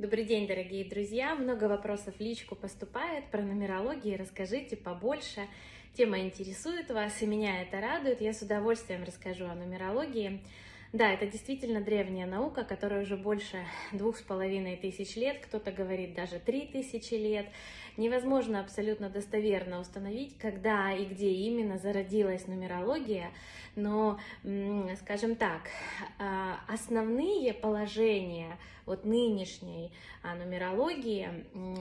Добрый день, дорогие друзья! Много вопросов в личку поступает про нумерологию. Расскажите побольше. Тема интересует вас, и меня это радует. Я с удовольствием расскажу о нумерологии. Да, это действительно древняя наука, которая уже больше двух с половиной тысяч лет, кто-то говорит даже три тысячи лет. Невозможно абсолютно достоверно установить, когда и где именно зародилась нумерология, но, скажем так, а, основные положения вот нынешней а, нумерологии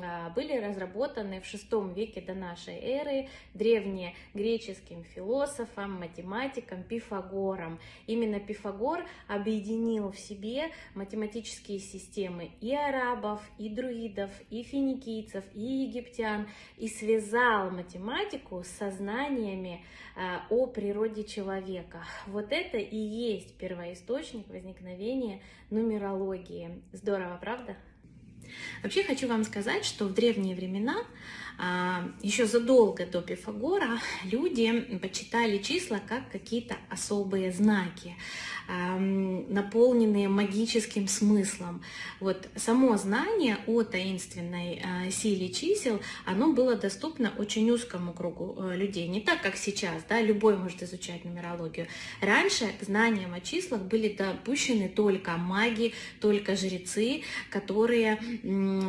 а, были разработаны в VI веке до нашей эры древнегреческим философом, математиком Пифагором. Именно Пифагор объединил в себе математические системы и арабов, и друидов, и финикийцев, и египтян, и связал математику с сознаниями о природе человека. Вот это и есть первоисточник возникновения нумерологии. Здорово, правда? Вообще хочу вам сказать, что в древние времена, а, еще задолго до Пифагора, люди почитали числа как какие-то особые знаки наполненные магическим смыслом. Вот само знание о таинственной а, силе чисел, оно было доступно очень узкому кругу э, людей. Не так, как сейчас, да, любой может изучать нумерологию. Раньше знаниям о числах были допущены только маги, только жрецы, которые,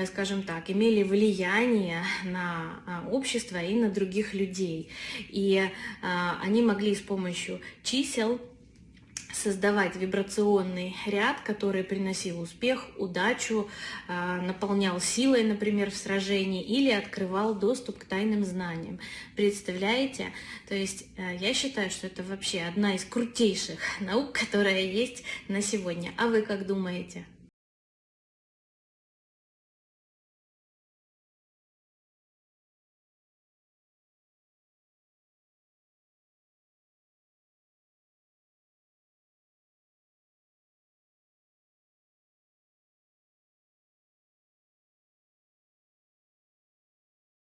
скажем так, имели влияние на а, общество и на других людей. И а, они могли с помощью чисел создавать вибрационный ряд, который приносил успех, удачу, а, наполнял силой, например, в сражении, или открывал доступ к тайным знаниям. Представляете? То есть э, я считаю, что это вообще одна из крутейших наук, которая есть на сегодня. А вы как думаете?